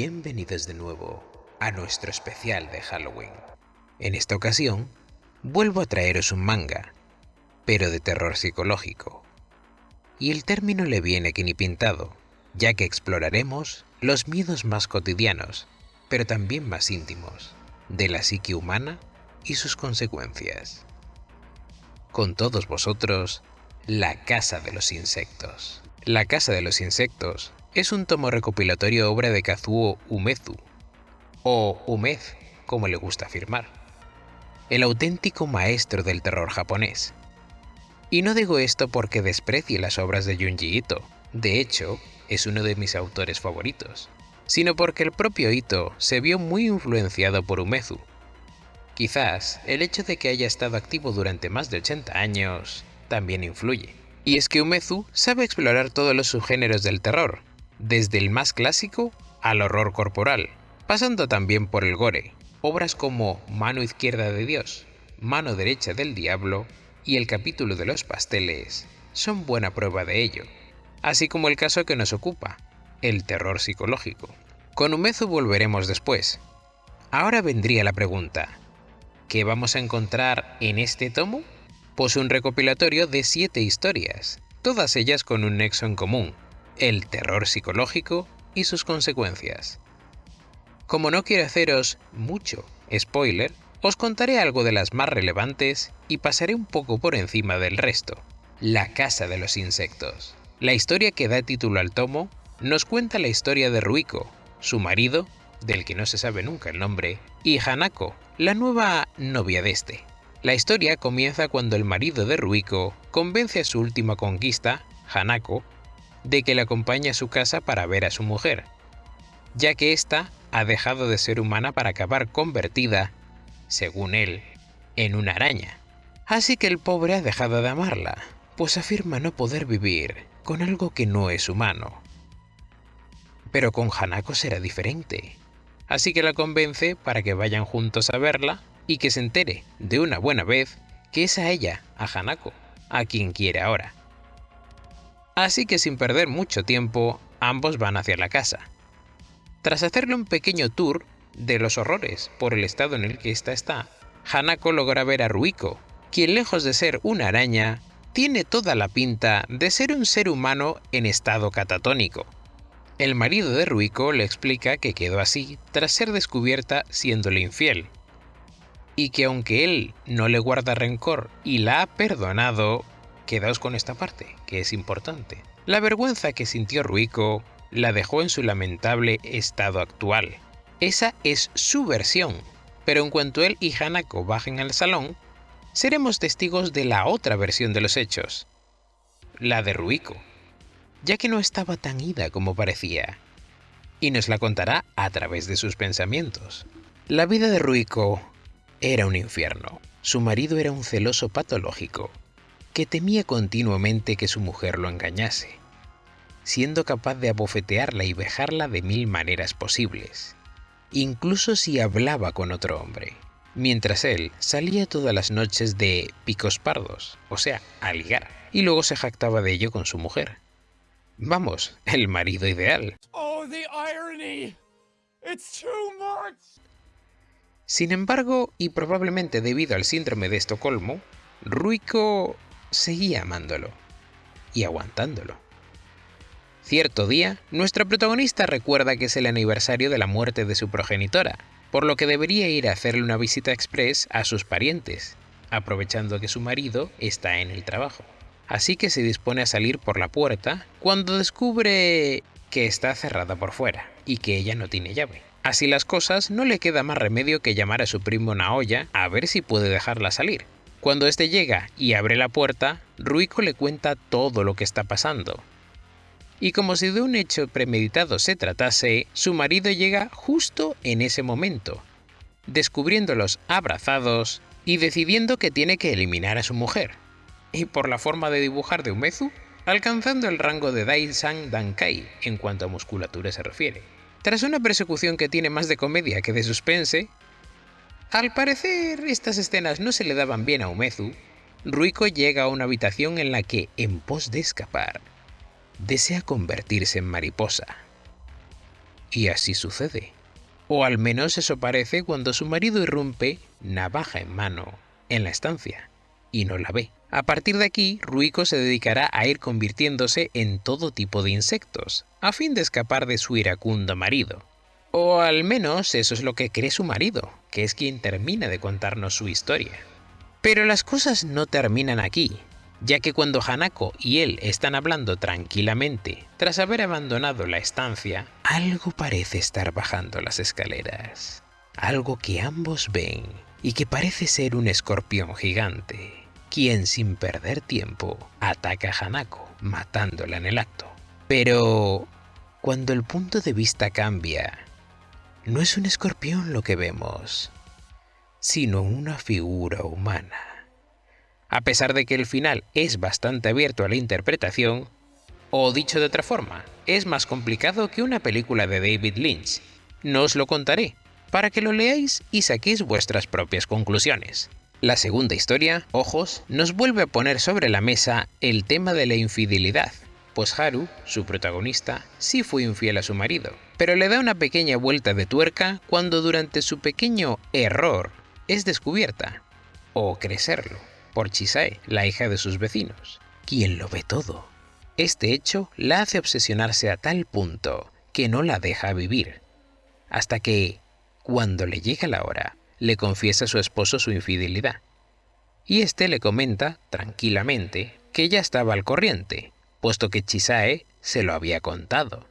Bienvenidos de nuevo a nuestro especial de Halloween. En esta ocasión, vuelvo a traeros un manga, pero de terror psicológico. Y el término le viene que ni pintado, ya que exploraremos los miedos más cotidianos, pero también más íntimos, de la psique humana y sus consecuencias. Con todos vosotros, La Casa de los Insectos. La Casa de los Insectos es un tomo recopilatorio obra de Kazuo Umezu, o Umez, como le gusta afirmar, el auténtico maestro del terror japonés. Y no digo esto porque desprecie las obras de Junji Ito, de hecho, es uno de mis autores favoritos, sino porque el propio Ito se vio muy influenciado por Umezu. Quizás el hecho de que haya estado activo durante más de 80 años también influye. Y es que Umezu sabe explorar todos los subgéneros del terror, desde el más clásico al horror corporal, pasando también por el gore. Obras como Mano izquierda de Dios, Mano derecha del diablo y el capítulo de los pasteles son buena prueba de ello, así como el caso que nos ocupa, el terror psicológico. Con Umezu volveremos después. Ahora vendría la pregunta, ¿qué vamos a encontrar en este tomo? Pues un recopilatorio de siete historias, todas ellas con un nexo en común, el terror psicológico y sus consecuencias. Como no quiero haceros mucho spoiler, os contaré algo de las más relevantes y pasaré un poco por encima del resto. La Casa de los Insectos. La historia que da título al tomo nos cuenta la historia de Ruiko, su marido, del que no se sabe nunca el nombre, y Hanako, la nueva novia de este. La historia comienza cuando el marido de Ruiko convence a su última conquista, Hanako, de que le acompañe a su casa para ver a su mujer, ya que ésta ha dejado de ser humana para acabar convertida, según él, en una araña. Así que el pobre ha dejado de amarla, pues afirma no poder vivir con algo que no es humano. Pero con Hanako será diferente, así que la convence para que vayan juntos a verla y que se entere de una buena vez que es a ella, a Hanako, a quien quiere ahora. Así que sin perder mucho tiempo, ambos van hacia la casa. Tras hacerle un pequeño tour de los horrores por el estado en el que ésta está, Hanako logra ver a Ruiko, quien lejos de ser una araña, tiene toda la pinta de ser un ser humano en estado catatónico. El marido de Ruiko le explica que quedó así tras ser descubierta siéndole infiel, y que aunque él no le guarda rencor y la ha perdonado, Quedaos con esta parte, que es importante. La vergüenza que sintió Ruiko la dejó en su lamentable estado actual. Esa es su versión, pero en cuanto él y Hanako bajen al salón, seremos testigos de la otra versión de los hechos, la de Ruiko, ya que no estaba tan ida como parecía, y nos la contará a través de sus pensamientos. La vida de Ruiko era un infierno. Su marido era un celoso patológico, que temía continuamente que su mujer lo engañase, siendo capaz de abofetearla y vejarla de mil maneras posibles, incluso si hablaba con otro hombre, mientras él salía todas las noches de picos pardos, o sea, a ligar, y luego se jactaba de ello con su mujer. Vamos, el marido ideal. Oh, Sin embargo, y probablemente debido al síndrome de Estocolmo, Ruiko seguía amándolo y aguantándolo. Cierto día, nuestra protagonista recuerda que es el aniversario de la muerte de su progenitora, por lo que debería ir a hacerle una visita express a sus parientes, aprovechando que su marido está en el trabajo. Así que se dispone a salir por la puerta cuando descubre que está cerrada por fuera y que ella no tiene llave. Así las cosas, no le queda más remedio que llamar a su primo Naoya a ver si puede dejarla salir, cuando éste llega y abre la puerta, Ruiko le cuenta todo lo que está pasando. Y como si de un hecho premeditado se tratase, su marido llega justo en ese momento, descubriéndolos abrazados y decidiendo que tiene que eliminar a su mujer. Y por la forma de dibujar de Umezu, alcanzando el rango de Daisan Dankai en cuanto a musculatura se refiere. Tras una persecución que tiene más de comedia que de suspense, al parecer, estas escenas no se le daban bien a Umezu. Ruiko llega a una habitación en la que, en pos de escapar, desea convertirse en mariposa. Y así sucede. O al menos eso parece cuando su marido irrumpe, navaja en mano, en la estancia, y no la ve. A partir de aquí, Ruiko se dedicará a ir convirtiéndose en todo tipo de insectos, a fin de escapar de su iracundo marido. O al menos eso es lo que cree su marido, que es quien termina de contarnos su historia. Pero las cosas no terminan aquí, ya que cuando Hanako y él están hablando tranquilamente, tras haber abandonado la estancia, algo parece estar bajando las escaleras. Algo que ambos ven y que parece ser un escorpión gigante, quien sin perder tiempo ataca a Hanako, matándola en el acto. Pero cuando el punto de vista cambia, no es un escorpión lo que vemos, sino una figura humana. A pesar de que el final es bastante abierto a la interpretación, o dicho de otra forma, es más complicado que una película de David Lynch. No os lo contaré, para que lo leáis y saquéis vuestras propias conclusiones. La segunda historia, Ojos, nos vuelve a poner sobre la mesa el tema de la infidelidad, pues Haru, su protagonista, sí fue infiel a su marido, pero le da una pequeña vuelta de tuerca cuando durante su pequeño error es descubierta, o crecerlo, por Chisae, la hija de sus vecinos, quien lo ve todo. Este hecho la hace obsesionarse a tal punto que no la deja vivir, hasta que, cuando le llega la hora, le confiesa a su esposo su infidelidad. Y este le comenta, tranquilamente, que ella estaba al corriente, puesto que Chisae se lo había contado.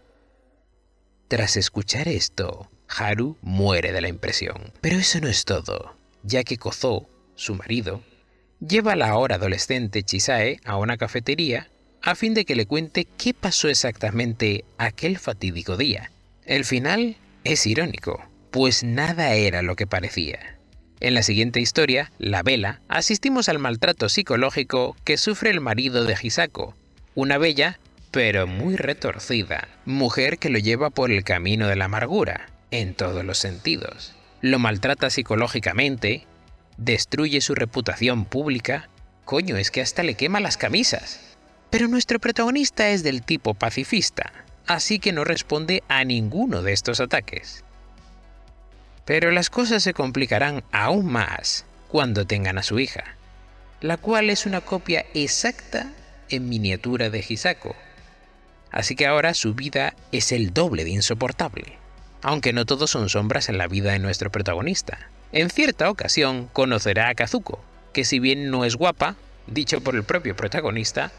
Tras escuchar esto, Haru muere de la impresión. Pero eso no es todo, ya que Kozo, su marido, lleva a la ahora adolescente Chisae a una cafetería a fin de que le cuente qué pasó exactamente aquel fatídico día. El final es irónico, pues nada era lo que parecía. En la siguiente historia, La Vela, asistimos al maltrato psicológico que sufre el marido de Hisako, una bella, pero muy retorcida, mujer que lo lleva por el camino de la amargura, en todos los sentidos. Lo maltrata psicológicamente, destruye su reputación pública, coño, es que hasta le quema las camisas. Pero nuestro protagonista es del tipo pacifista, así que no responde a ninguno de estos ataques. Pero las cosas se complicarán aún más cuando tengan a su hija, la cual es una copia exacta en miniatura de Hisako. Así que ahora su vida es el doble de insoportable. Aunque no todos son sombras en la vida de nuestro protagonista. En cierta ocasión conocerá a Kazuko, que si bien no es guapa, dicho por el propio protagonista,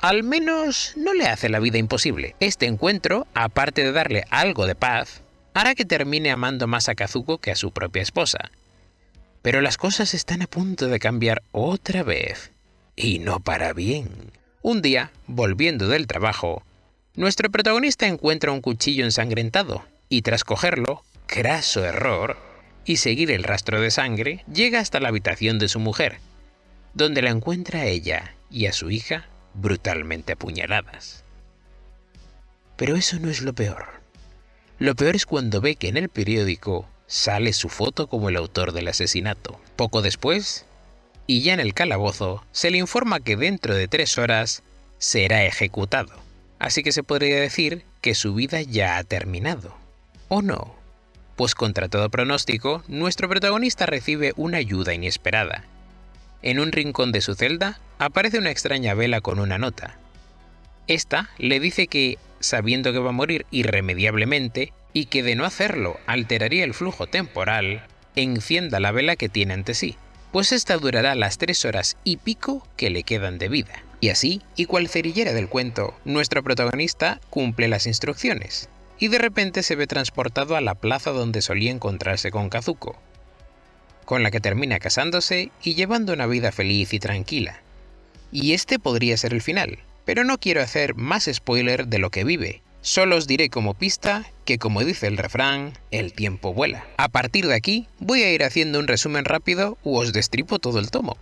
al menos no le hace la vida imposible. Este encuentro, aparte de darle algo de paz, hará que termine amando más a Kazuko que a su propia esposa. Pero las cosas están a punto de cambiar otra vez. Y no para bien. Un día, volviendo del trabajo, nuestro protagonista encuentra un cuchillo ensangrentado y tras cogerlo, craso error, y seguir el rastro de sangre, llega hasta la habitación de su mujer, donde la encuentra a ella y a su hija brutalmente apuñaladas. Pero eso no es lo peor. Lo peor es cuando ve que en el periódico sale su foto como el autor del asesinato. Poco después, y ya en el calabozo, se le informa que dentro de tres horas será ejecutado. Así que se podría decir que su vida ya ha terminado. ¿O no? pues contra todo pronóstico, nuestro protagonista recibe una ayuda inesperada. En un rincón de su celda aparece una extraña vela con una nota. Esta le dice que, sabiendo que va a morir irremediablemente y que de no hacerlo alteraría el flujo temporal, encienda la vela que tiene ante sí, pues esta durará las tres horas y pico que le quedan de vida. Y así, y cual cerillera del cuento, nuestro protagonista cumple las instrucciones, y de repente se ve transportado a la plaza donde solía encontrarse con Kazuko, con la que termina casándose y llevando una vida feliz y tranquila. Y este podría ser el final, pero no quiero hacer más spoiler de lo que vive, Solo os diré como pista que como dice el refrán, el tiempo vuela. A partir de aquí voy a ir haciendo un resumen rápido u os destripo todo el tomo.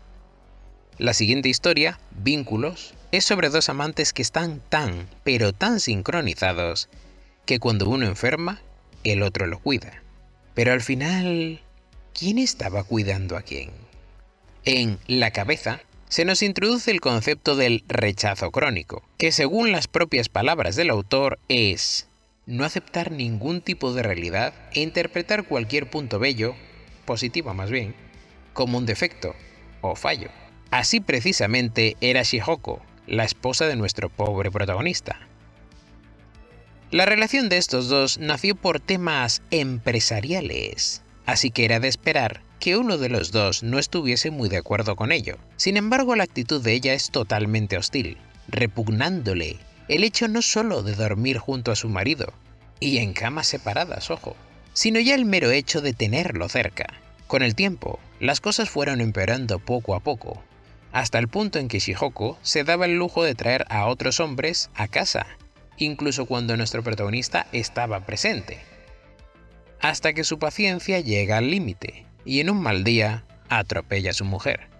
La siguiente historia, Vínculos, es sobre dos amantes que están tan, pero tan sincronizados que cuando uno enferma, el otro lo cuida. Pero al final, ¿quién estaba cuidando a quién? En La cabeza se nos introduce el concepto del rechazo crónico, que según las propias palabras del autor es no aceptar ningún tipo de realidad e interpretar cualquier punto bello, positiva más bien, como un defecto o fallo. Así precisamente era Shihoko, la esposa de nuestro pobre protagonista. La relación de estos dos nació por temas empresariales, así que era de esperar que uno de los dos no estuviese muy de acuerdo con ello. Sin embargo, la actitud de ella es totalmente hostil, repugnándole el hecho no solo de dormir junto a su marido, y en camas separadas, ojo, sino ya el mero hecho de tenerlo cerca. Con el tiempo, las cosas fueron empeorando poco a poco, hasta el punto en que Shihoko se daba el lujo de traer a otros hombres a casa, incluso cuando nuestro protagonista estaba presente. Hasta que su paciencia llega al límite, y en un mal día atropella a su mujer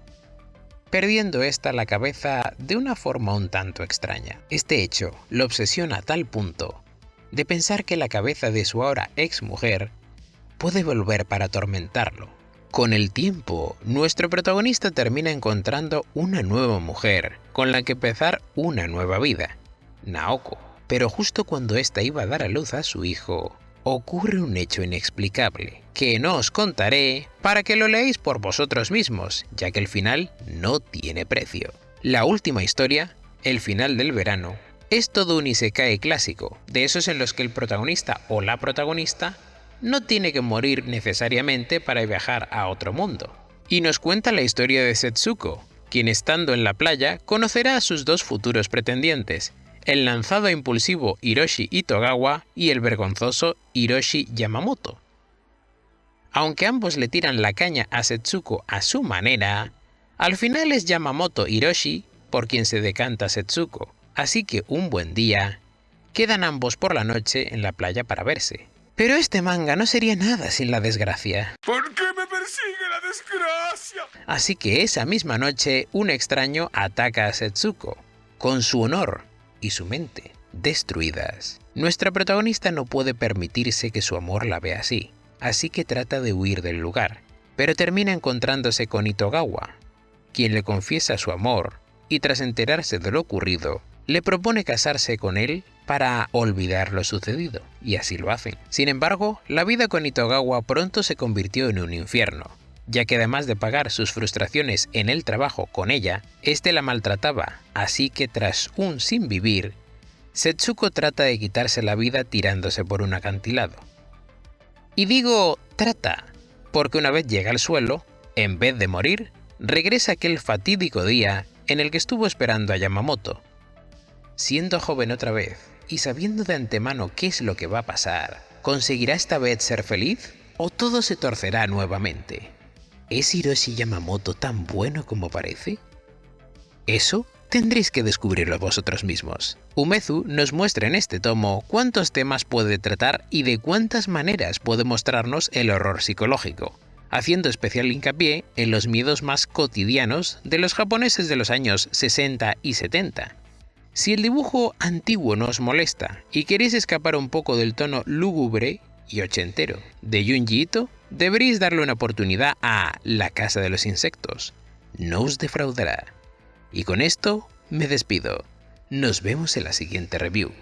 perdiendo ésta la cabeza de una forma un tanto extraña. Este hecho lo obsesiona a tal punto de pensar que la cabeza de su ahora ex mujer puede volver para atormentarlo. Con el tiempo, nuestro protagonista termina encontrando una nueva mujer con la que empezar una nueva vida, Naoko. Pero justo cuando ésta iba a dar a luz a su hijo, ocurre un hecho inexplicable, que no os contaré para que lo leáis por vosotros mismos, ya que el final no tiene precio. La última historia, el final del verano, es todo un isekai clásico, de esos en los que el protagonista o la protagonista no tiene que morir necesariamente para viajar a otro mundo. Y nos cuenta la historia de Setsuko, quien estando en la playa conocerá a sus dos futuros pretendientes, el lanzado impulsivo Hiroshi Itogawa y el vergonzoso Hiroshi Yamamoto. Aunque ambos le tiran la caña a Setsuko a su manera, al final es Yamamoto Hiroshi por quien se decanta Setsuko, así que un buen día, quedan ambos por la noche en la playa para verse. Pero este manga no sería nada sin la desgracia. ¿Por qué me persigue la desgracia? Así que esa misma noche un extraño ataca a Setsuko, con su honor y su mente destruidas. Nuestra protagonista no puede permitirse que su amor la vea así, así que trata de huir del lugar, pero termina encontrándose con Itogawa, quien le confiesa su amor y tras enterarse de lo ocurrido, le propone casarse con él para olvidar lo sucedido, y así lo hacen. Sin embargo, la vida con Itogawa pronto se convirtió en un infierno, ya que además de pagar sus frustraciones en el trabajo con ella, este la maltrataba, así que tras un sin vivir, Setsuko trata de quitarse la vida tirándose por un acantilado. Y digo trata, porque una vez llega al suelo, en vez de morir, regresa aquel fatídico día en el que estuvo esperando a Yamamoto. Siendo joven otra vez y sabiendo de antemano qué es lo que va a pasar, ¿conseguirá esta vez ser feliz o todo se torcerá nuevamente? ¿Es Hiroshi Yamamoto tan bueno como parece? Eso tendréis que descubrirlo vosotros mismos. Umezu nos muestra en este tomo cuántos temas puede tratar y de cuántas maneras puede mostrarnos el horror psicológico, haciendo especial hincapié en los miedos más cotidianos de los japoneses de los años 60 y 70. Si el dibujo antiguo no os molesta y queréis escapar un poco del tono lúgubre y ochentero de Junji Ito, deberéis darle una oportunidad a La Casa de los Insectos. No os defraudará. Y con esto me despido. Nos vemos en la siguiente review.